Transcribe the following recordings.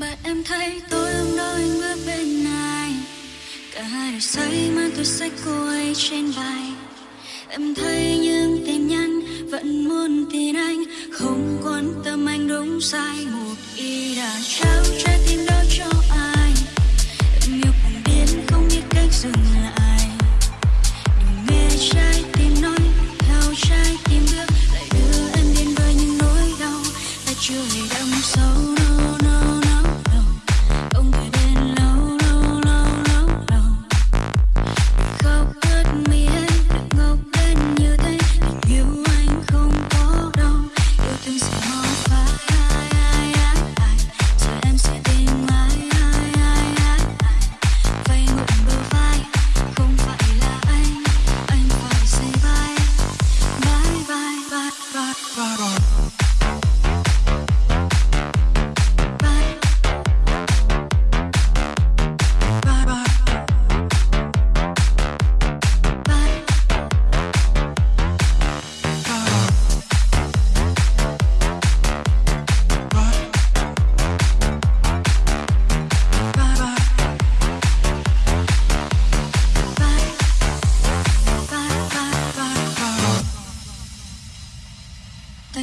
Bạn em thấy tôi hôm đó anh bước bên ai Cả hai đều say mang tôi sách cô ấy trên vai. Em thấy những tin nhắn vẫn muốn tin anh. Không quan tâm anh đúng sai. Một ý đã trao trái tim đó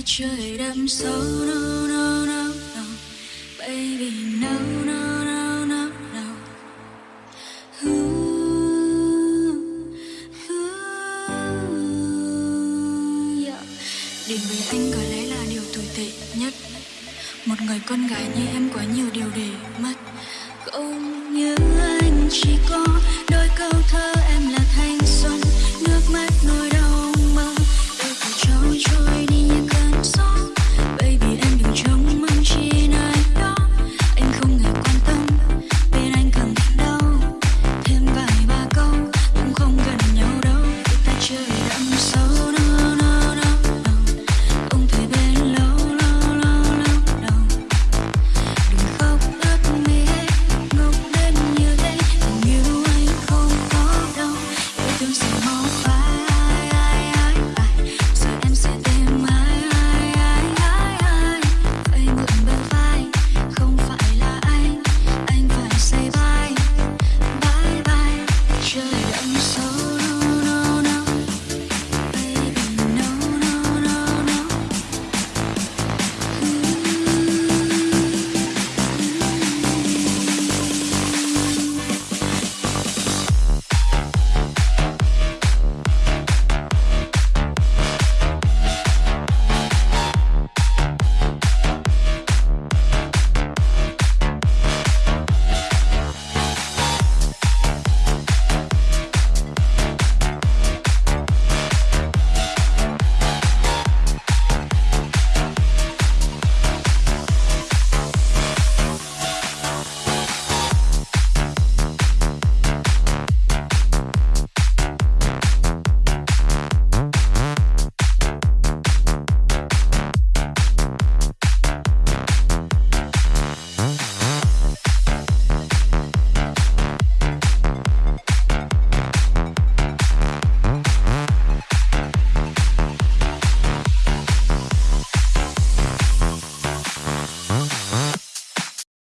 trời chưa đâm sâu no no no no. Baby no no no no no. Ooh, ooh, yeah. Đến với anh có lẽ là điều tồi tệ nhất. Một người con gái như em quá nhiều điều để mất. Không như anh chỉ có đôi câu thơ